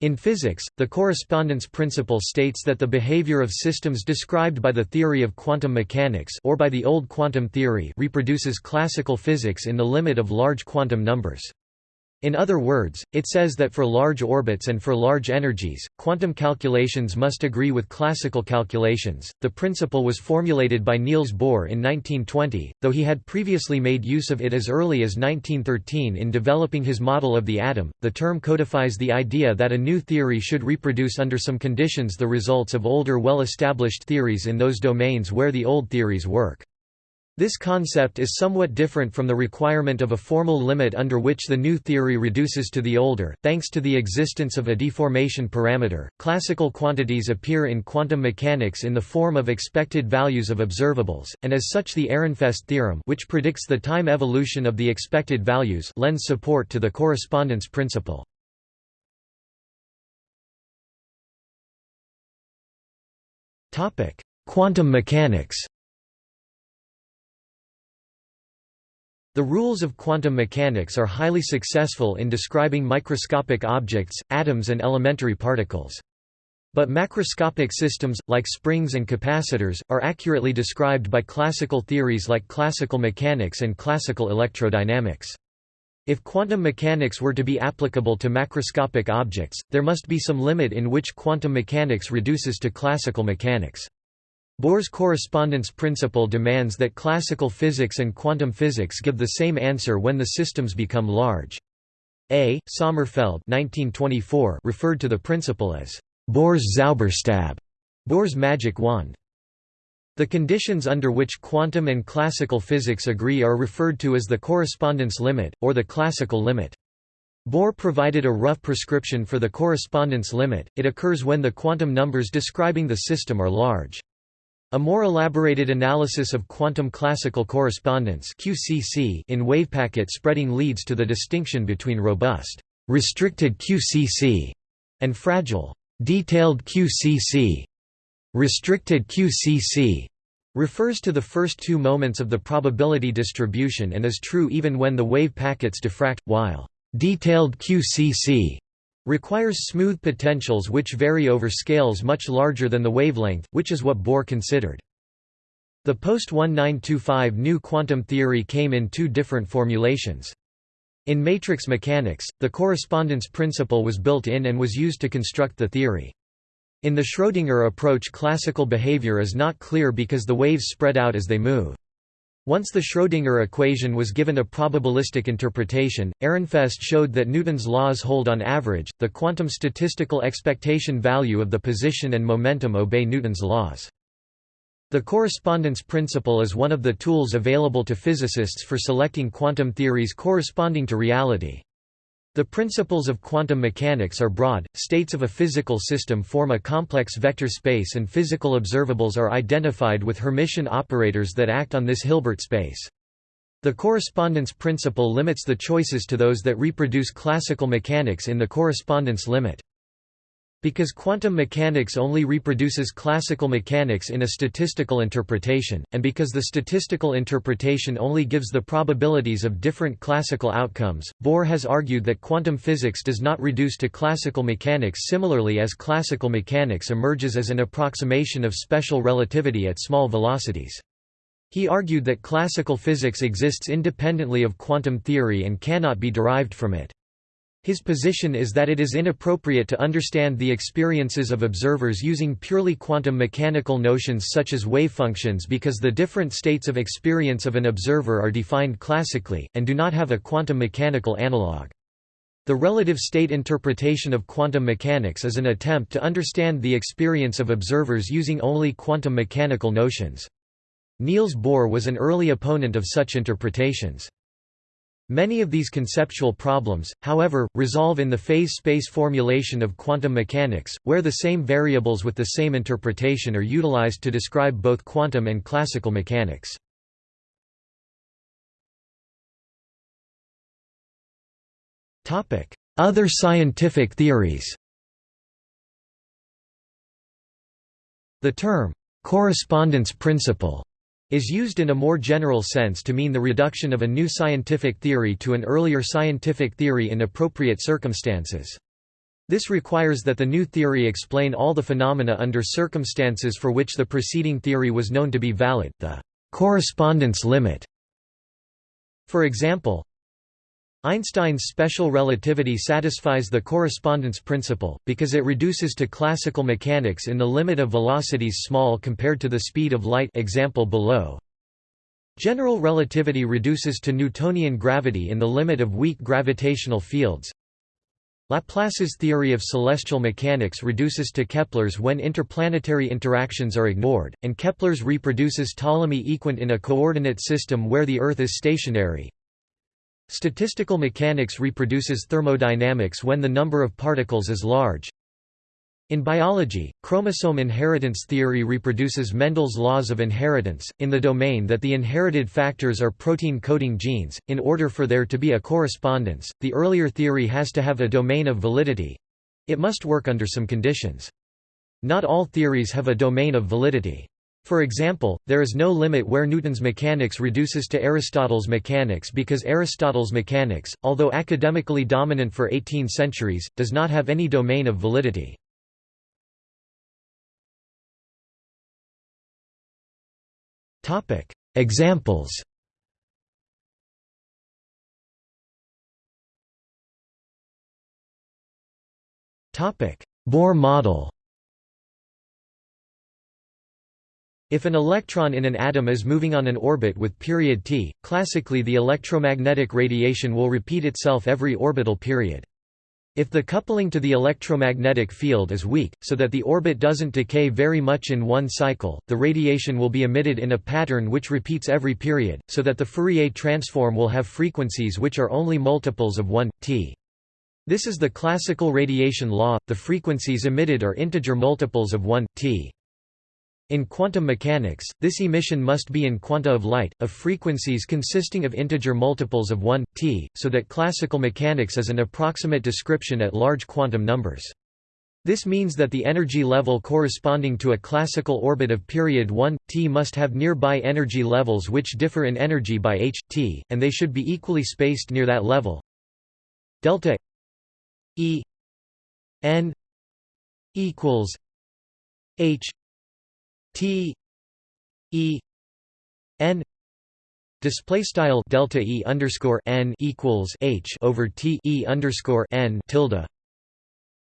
In physics, the correspondence principle states that the behavior of systems described by the theory of quantum mechanics or by the old quantum theory reproduces classical physics in the limit of large quantum numbers. In other words, it says that for large orbits and for large energies, quantum calculations must agree with classical calculations. The principle was formulated by Niels Bohr in 1920, though he had previously made use of it as early as 1913 in developing his model of the atom. The term codifies the idea that a new theory should reproduce under some conditions the results of older well established theories in those domains where the old theories work. This concept is somewhat different from the requirement of a formal limit under which the new theory reduces to the older. Thanks to the existence of a deformation parameter, classical quantities appear in quantum mechanics in the form of expected values of observables, and as such the Ehrenfest theorem, which predicts the time evolution of the expected values, lends support to the correspondence principle. Topic: Quantum mechanics. The rules of quantum mechanics are highly successful in describing microscopic objects, atoms and elementary particles. But macroscopic systems, like springs and capacitors, are accurately described by classical theories like classical mechanics and classical electrodynamics. If quantum mechanics were to be applicable to macroscopic objects, there must be some limit in which quantum mechanics reduces to classical mechanics. Bohr's correspondence principle demands that classical physics and quantum physics give the same answer when the systems become large. A. Sommerfeld 1924 referred to the principle as Bohr's Zauberstab, Bohr's magic wand. The conditions under which quantum and classical physics agree are referred to as the correspondence limit, or the classical limit. Bohr provided a rough prescription for the correspondence limit, it occurs when the quantum numbers describing the system are large. A more elaborated analysis of quantum classical correspondence QCC in wavepacket spreading leads to the distinction between robust, restricted QCC and fragile, detailed QCC. Restricted QCC refers to the first two moments of the probability distribution and is true even when the wave packets diffract, while detailed QCC requires smooth potentials which vary over scales much larger than the wavelength, which is what Bohr considered. The post-1925 new quantum theory came in two different formulations. In matrix mechanics, the correspondence principle was built in and was used to construct the theory. In the Schrödinger approach classical behavior is not clear because the waves spread out as they move. Once the Schrödinger equation was given a probabilistic interpretation, Ehrenfest showed that Newton's laws hold on average, the quantum statistical expectation value of the position and momentum obey Newton's laws. The correspondence principle is one of the tools available to physicists for selecting quantum theories corresponding to reality. The principles of quantum mechanics are broad, states of a physical system form a complex vector space and physical observables are identified with Hermitian operators that act on this Hilbert space. The correspondence principle limits the choices to those that reproduce classical mechanics in the correspondence limit. Because quantum mechanics only reproduces classical mechanics in a statistical interpretation, and because the statistical interpretation only gives the probabilities of different classical outcomes, Bohr has argued that quantum physics does not reduce to classical mechanics similarly as classical mechanics emerges as an approximation of special relativity at small velocities. He argued that classical physics exists independently of quantum theory and cannot be derived from it. His position is that it is inappropriate to understand the experiences of observers using purely quantum mechanical notions such as wave functions because the different states of experience of an observer are defined classically, and do not have a quantum mechanical analog. The relative state interpretation of quantum mechanics is an attempt to understand the experience of observers using only quantum mechanical notions. Niels Bohr was an early opponent of such interpretations. Many of these conceptual problems, however, resolve in the phase space formulation of quantum mechanics, where the same variables with the same interpretation are utilized to describe both quantum and classical mechanics. Other scientific theories The term, correspondence principle is used in a more general sense to mean the reduction of a new scientific theory to an earlier scientific theory in appropriate circumstances. This requires that the new theory explain all the phenomena under circumstances for which the preceding theory was known to be valid, the correspondence limit. For example, Einstein's special relativity satisfies the correspondence principle, because it reduces to classical mechanics in the limit of velocities small compared to the speed of light example below. General relativity reduces to Newtonian gravity in the limit of weak gravitational fields, Laplace's theory of celestial mechanics reduces to Kepler's when interplanetary interactions are ignored, and Kepler's reproduces Ptolemy equant in a coordinate system where the Earth is stationary. Statistical mechanics reproduces thermodynamics when the number of particles is large. In biology, chromosome inheritance theory reproduces Mendel's laws of inheritance, in the domain that the inherited factors are protein coding genes. In order for there to be a correspondence, the earlier theory has to have a domain of validity it must work under some conditions. Not all theories have a domain of validity. For example, there is no limit where Newton's mechanics reduces to Aristotle's mechanics because Aristotle's mechanics, although academically dominant for 18 centuries, does not have any domain of validity. Examples. Bohr model. If an electron in an atom is moving on an orbit with period t, classically the electromagnetic radiation will repeat itself every orbital period. If the coupling to the electromagnetic field is weak, so that the orbit doesn't decay very much in one cycle, the radiation will be emitted in a pattern which repeats every period, so that the Fourier transform will have frequencies which are only multiples of 1, t. This is the classical radiation law, the frequencies emitted are integer multiples of 1, t. In quantum mechanics, this emission must be in quanta of light, of frequencies consisting of integer multiples of 1, t, so that classical mechanics is an approximate description at large quantum numbers. This means that the energy level corresponding to a classical orbit of period 1, t must have nearby energy levels which differ in energy by h, t, and they should be equally spaced near that level. Delta E n equals h T E N display style delta E underscore n equals H over T E underscore n tilde.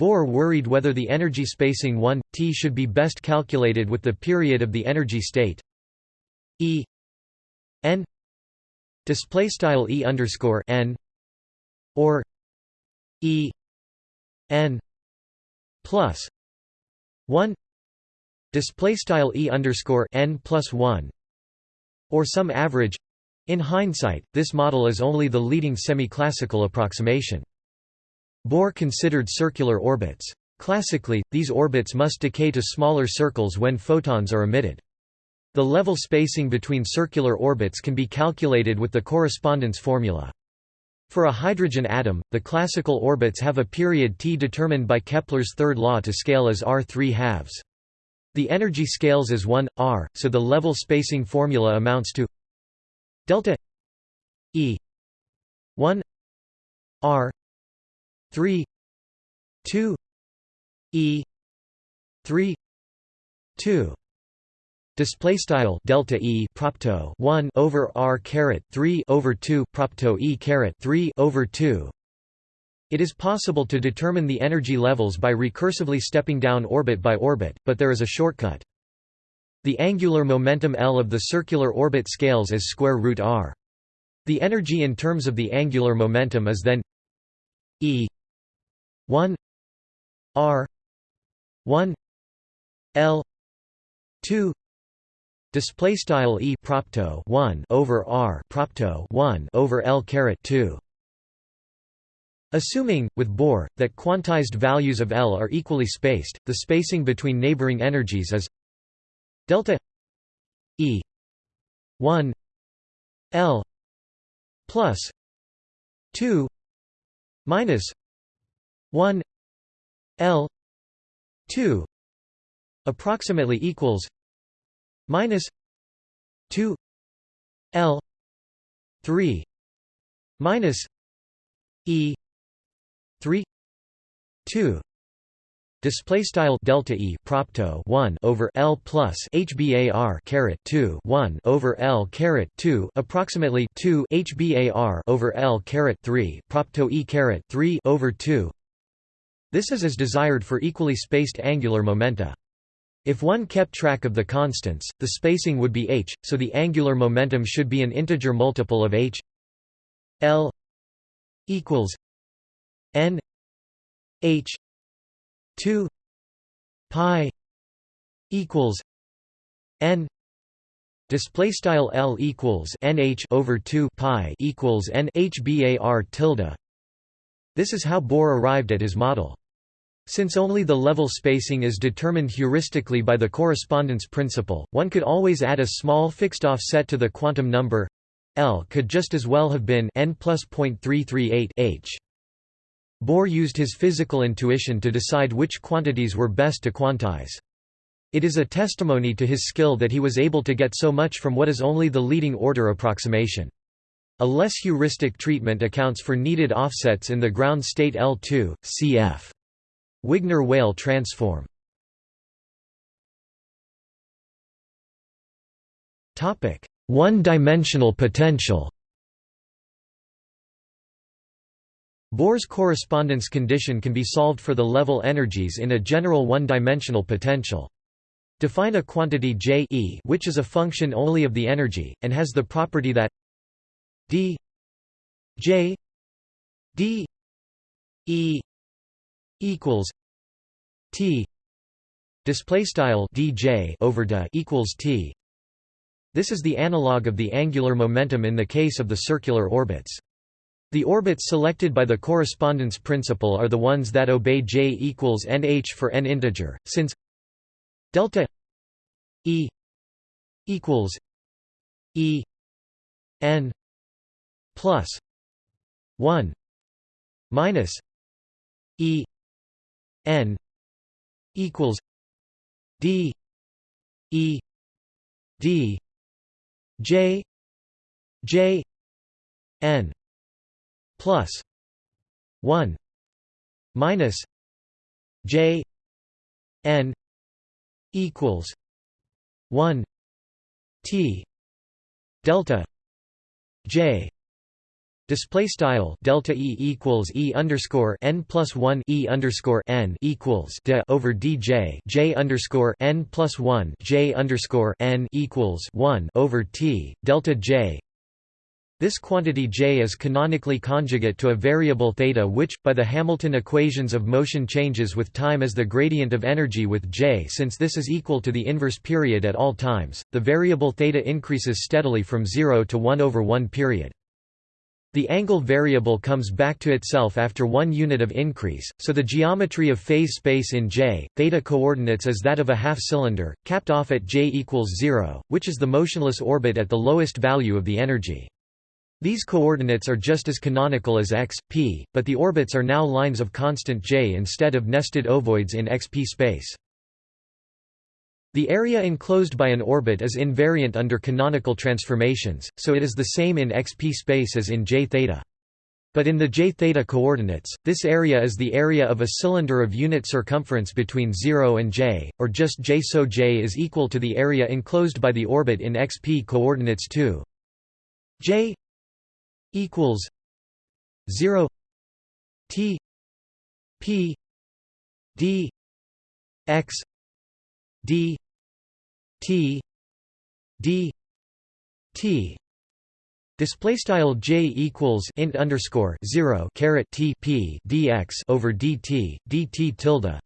Bohr worried whether the energy spacing 1 t should be best calculated with the period of the energy state E n display style E underscore n or E n plus 1 display style e underscore n plus 1 or some average. In hindsight this model is only the leading semi-classical approximation. Bohr considered circular orbits. Classically these orbits must decay to smaller circles when photons are emitted. The level spacing between circular orbits can be calculated with the correspondence formula. For a hydrogen atom, the classical orbits have a period t determined by Kepler's third law to scale as r 3 halves. The energy scales as 1 r, so the level spacing formula amounts to delta E 1 r 3 2 E 3 2 Display style delta e propto 1 over r caret 3 over 2 propto e caret 3 over 2 it is possible to determine the energy levels by recursively stepping down orbit by orbit, but there is a shortcut. The angular momentum L of the circular orbit scales as square root r. The energy in terms of the angular momentum is then E 1 r 1 L 2 display style E propto 1 over r propto 1 over L caret 2 Assuming, with Bohr, that quantized values of L are equally spaced, the spacing between neighboring energies is delta E 1 L plus 2 minus 1 L 2 approximately equals minus 2 L 3 minus E 3 2 display style delta e propto 1 over l plus hbar caret 2 1 over l caret 2 approximately 2 hbar over l caret 3 propto e caret 3 over 2 this is as desired for equally spaced angular momenta. If one kept track of the constants the spacing would be h so the angular momentum should be an integer multiple of h l equals n h 2 pi equals n display style l equals nh over 2 pi equals n hbar tilde. This is how bohr arrived at his model. Since only the level spacing is determined heuristically by the correspondence principle, one could always add a small fixed offset to the quantum number. L could just as well have been n plus 0.338 h. Bohr used his physical intuition to decide which quantities were best to quantize. It is a testimony to his skill that he was able to get so much from what is only the leading order approximation. A less heuristic treatment accounts for needed offsets in the ground state L2, cf. Wigner-Weyl transform. One-dimensional potential Bohr's correspondence condition can be solved for the level energies in a general one-dimensional potential. Define a quantity J e which is a function only of the energy, and has the property that d J d e equals t display style dj over d equals t this is the analog of the angular momentum in the case of the circular orbits the orbits selected by the correspondence principle are the ones that obey J equals nh for n integer, since delta E equals E n plus 1 minus E n equals D E D J J n plus 1 minus j n equals 1 t delta j. Display style delta e equals e underscore n plus one e underscore n equals d over dj j underscore n plus one j underscore n equals one over t delta j this quantity J is canonically conjugate to a variable theta which, by the Hamilton equations of motion changes with time as the gradient of energy with J since this is equal to the inverse period at all times, the variable theta increases steadily from 0 to 1 over 1 period. The angle variable comes back to itself after one unit of increase, so the geometry of phase space in J, theta coordinates is that of a half-cylinder, capped off at J equals 0, which is the motionless orbit at the lowest value of the energy. These coordinates are just as canonical as x, p, but the orbits are now lines of constant j instead of nested ovoids in xp space. The area enclosed by an orbit is invariant under canonical transformations, so it is the same in xp space as in j theta. But in the j theta coordinates, this area is the area of a cylinder of unit circumference between 0 and j, or just j so j is equal to the area enclosed by the orbit in xp coordinates too. j equals 0 t p d x d t d t Display style j equals int underscore zero caret t p dx over dt dt tilde.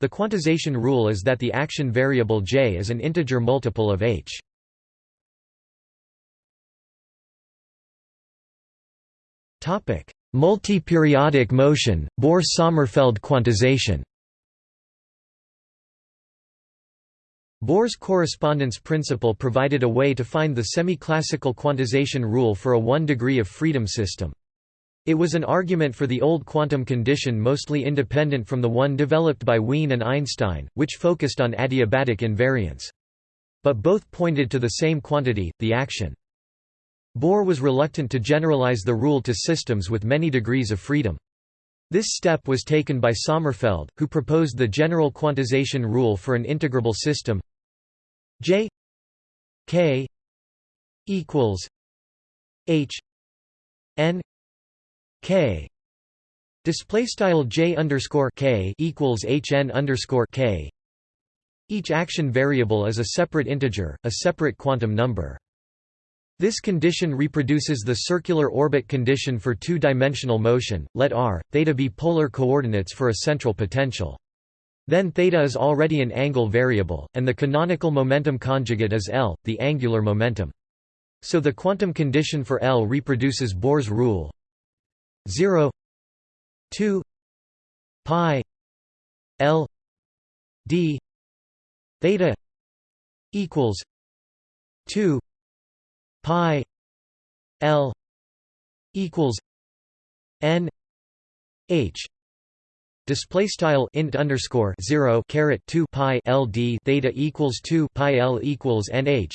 The quantization rule is that the action variable j is an integer multiple of h. Multi-periodic motion, Bohr–Sommerfeld quantization Bohr's correspondence principle provided a way to find the semi-classical quantization rule for a one degree of freedom system. It was an argument for the old quantum condition mostly independent from the one developed by Wien and Einstein, which focused on adiabatic invariance. But both pointed to the same quantity, the action. Bohr was reluctant to generalize the rule to systems with many degrees of freedom. This step was taken by Sommerfeld, who proposed the general quantization rule for an integrable system J K equals H N K display style J underscore K equals H N underscore K each action variable is a separate integer, a separate quantum number. This condition reproduces the circular orbit condition for two-dimensional motion, let r, theta be polar coordinates for a central potential. Then theta is already an angle variable, and the canonical momentum conjugate is L, the angular momentum. So the quantum condition for L reproduces Bohr's rule 0 2 pi L d theta equals 2 pi L equals N H display style int underscore 0 caret 2 pi LD theta equals 2 pi L equals NH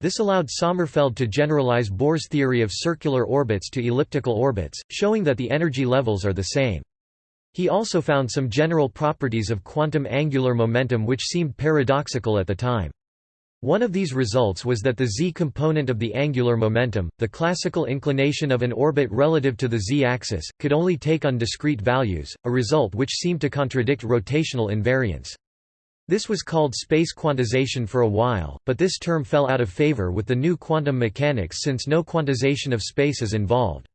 this allowed Sommerfeld to generalize Bohr's theory of circular orbits to elliptical orbits, showing that the energy levels are the same. He also found some general properties of quantum angular momentum which seemed paradoxical at the time. One of these results was that the z component of the angular momentum, the classical inclination of an orbit relative to the z-axis, could only take on discrete values, a result which seemed to contradict rotational invariance. This was called space quantization for a while, but this term fell out of favor with the new quantum mechanics since no quantization of space is involved.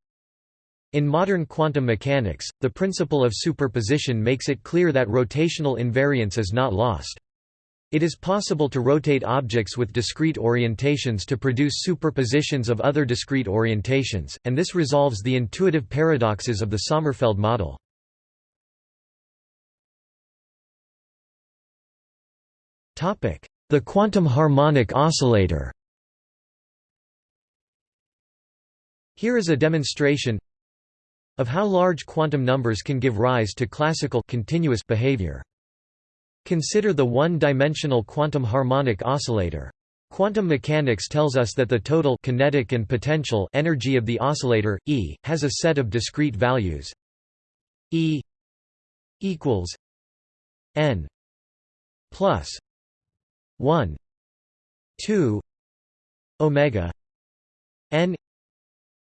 In modern quantum mechanics, the principle of superposition makes it clear that rotational invariance is not lost. It is possible to rotate objects with discrete orientations to produce superpositions of other discrete orientations, and this resolves the intuitive paradoxes of the Sommerfeld model. The quantum harmonic oscillator Here is a demonstration of how large quantum numbers can give rise to classical continuous behavior. Consider the one-dimensional quantum harmonic oscillator. Quantum mechanics tells us that the total kinetic and potential energy of the oscillator, E, has a set of discrete values E equals n plus 1 2 omega n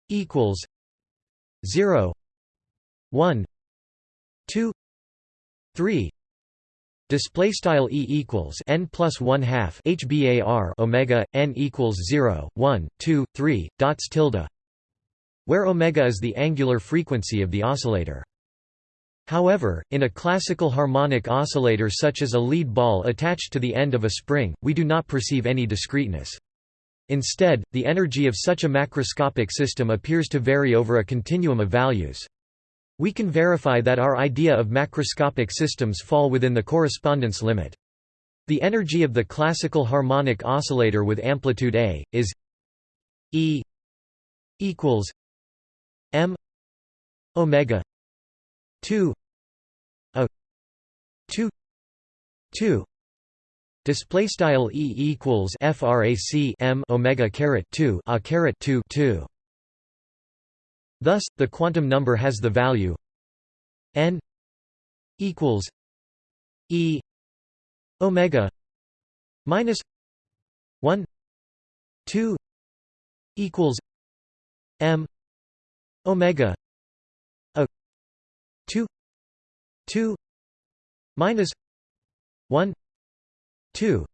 equals 0 1 2 3 Display style e equals n plus one half hbar omega n equals 0, 1, 2, 3, dots tilde, where omega is the angular frequency of the oscillator. However, in a classical harmonic oscillator such as a lead ball attached to the end of a spring, we do not perceive any discreteness. Instead, the energy of such a macroscopic system appears to vary over a continuum of values. We can verify that our idea of macroscopic systems fall within the correspondence limit. The energy of the classical harmonic oscillator with amplitude A, is E equals M omega 2 a 2 2 display style E equals frac M omega caret 2 a caret 2 2 Thus, the quantum number has the value n equals e omega minus 1 2 equals m omega a 2 2 minus 1 2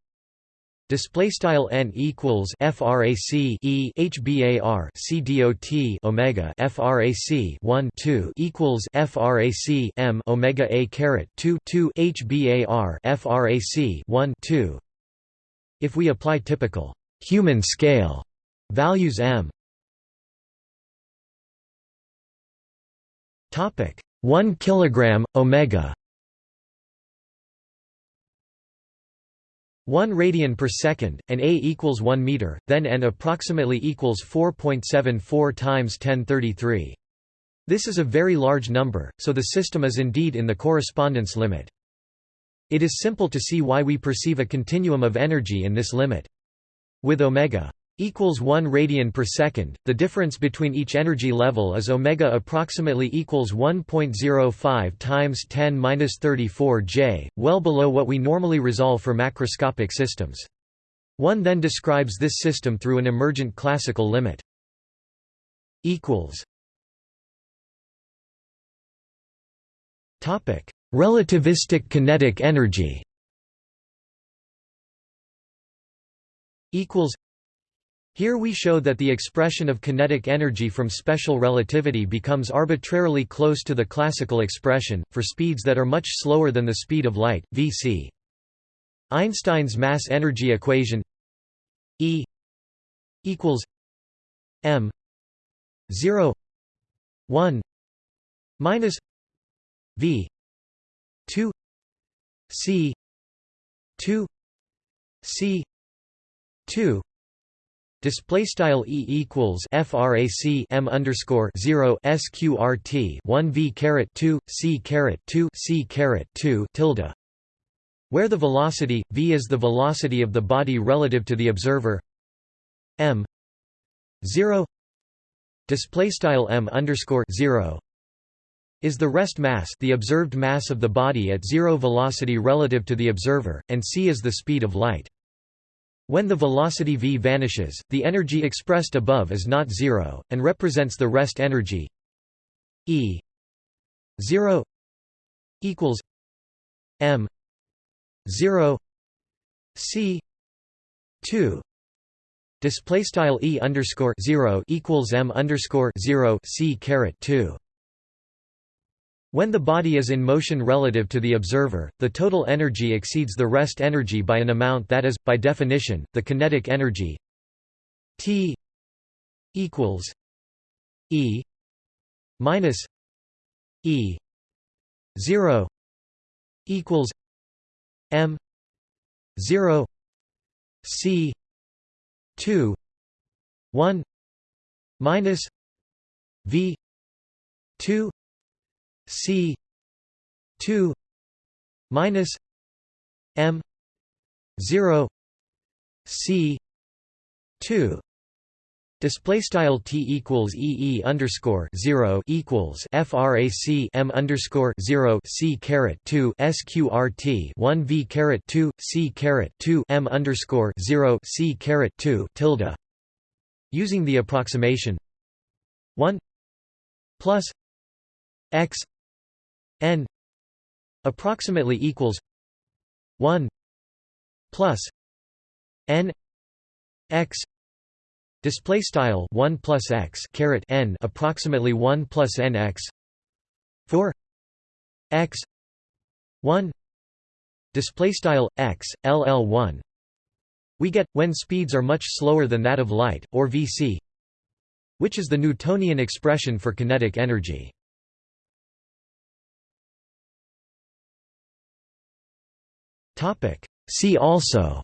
Display style n equals frac e hbar c dot omega frac 1 2 equals frac m omega a caret 2 2 hbar frac 1 2. If we apply typical human scale values m topic 1 kilogram omega 1 radian per second, and a equals 1 meter, then n approximately equals 4.74 times 1033. This is a very large number, so the system is indeed in the correspondence limit. It is simple to see why we perceive a continuum of energy in this limit. With omega equals 1 radian per second. The difference between each energy level is omega approximately equals 1.05 times 10^-34 J, well below what we normally resolve for macroscopic systems. One then describes this system through an emergent classical limit. equals Topic: Relativistic kinetic energy. Equals here we show that the expression of kinetic energy from special relativity becomes arbitrarily close to the classical expression, for speeds that are much slower than the speed of light, vc. Einstein's mass-energy equation E equals m 0 1 minus v 2 c 2 c 2 Display style e equals frac m underscore zero sqrt one v caret two c caret two c caret two tilde, where the velocity v is the velocity of the body relative to the observer. M zero. Display style m underscore zero is the rest mass the observed mass of the body at zero velocity relative to the observer, and c is the speed of light. When the velocity v vanishes, the energy expressed above is not zero, and represents the rest energy. E 0 equals m 0 c 2 display style e underscore 0 equals m underscore 0 c caret 2 when the body is in motion relative to the observer, the total energy exceeds the rest energy by an amount that is, by definition, the kinetic energy T equals E minus E zero equals M zero C two one minus V two C two minus M zero C two Display style t equals e e underscore zero equals frac m underscore zero c caret two sqrt one v caret two c caret two m underscore zero c caret two tilde. Using the approximation one plus x n approximately equals 1 plus n x display style 1 plus x caret n approximately 1 plus n x for x 1 display style x ll1 we get when speeds are much slower than that of light or vc which is the newtonian expression for kinetic energy See also.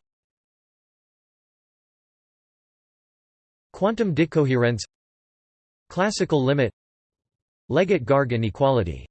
Quantum decoherence Classical limit. Leggett-Garg inequality